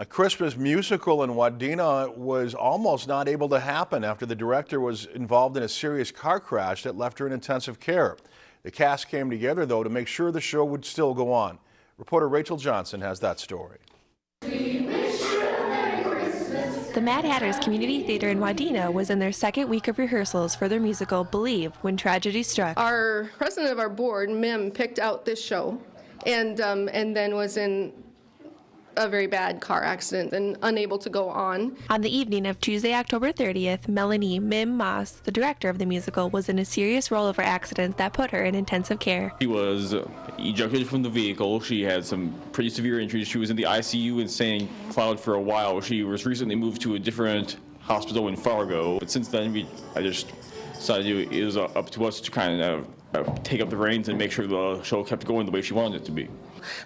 A Christmas musical in Wadena was almost not able to happen after the director was involved in a serious car crash that left her in intensive care. The cast came together, though, to make sure the show would still go on. Reporter Rachel Johnson has that story. The Mad Hatters Community Theater in Wadena was in their second week of rehearsals for their musical Believe when tragedy struck. Our president of our board, Mim, picked out this show and, um, and then was in a very bad car accident and unable to go on. On the evening of Tuesday, October 30th, Melanie Mim Moss, the director of the musical, was in a serious rollover accident that put her in intensive care. She was ejected from the vehicle. She had some pretty severe injuries. She was in the ICU in St. Cloud for a while. She was recently moved to a different hospital in Fargo. But since then, we, I just decided it was up to us to kind of take up the reins and make sure the show kept going the way she wanted it to be.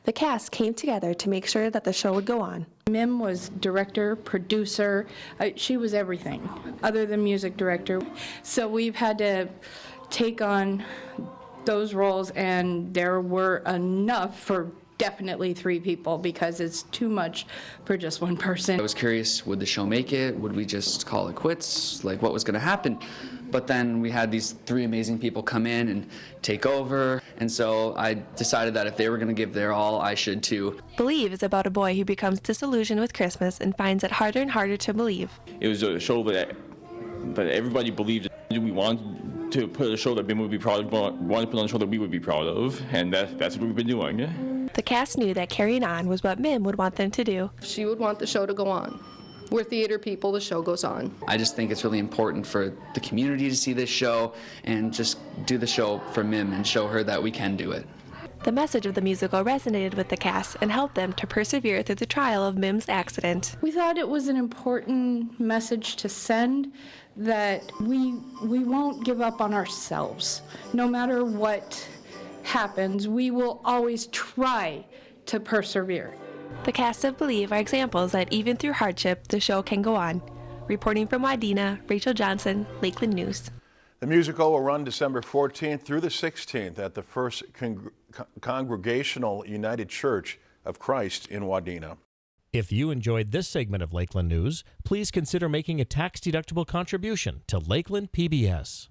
The cast came together to make sure that the show would go on. Mim was director, producer. Uh, she was everything other than music director. So we've had to take on those roles, and there were enough for definitely three people because it's too much for just one person. I was curious, would the show make it? Would we just call it quits? Like, what was going to happen? But then we had these three amazing people come in and take over. And so I decided that if they were going to give their all, I should too. Believe is about a boy who becomes disillusioned with Christmas and finds it harder and harder to believe. It was a show that, that everybody believed we wanted to put a show that we would be proud of, wanted to put on a show that we would be proud of, and that, that's what we've been doing. The cast knew that carrying on was what Mim would want them to do. She would want the show to go on. We're theater people, the show goes on. I just think it's really important for the community to see this show and just do the show for Mim and show her that we can do it. The message of the musical resonated with the cast and helped them to persevere through the trial of Mim's accident. We thought it was an important message to send that we we won't give up on ourselves. No matter what happens, we will always try to persevere. The cast of Believe are examples that even through hardship, the show can go on. Reporting from Wadena, Rachel Johnson, Lakeland News. The musical will run December 14th through the 16th at the First Con Congregational United Church of Christ in Wadena. If you enjoyed this segment of Lakeland News, please consider making a tax-deductible contribution to Lakeland PBS.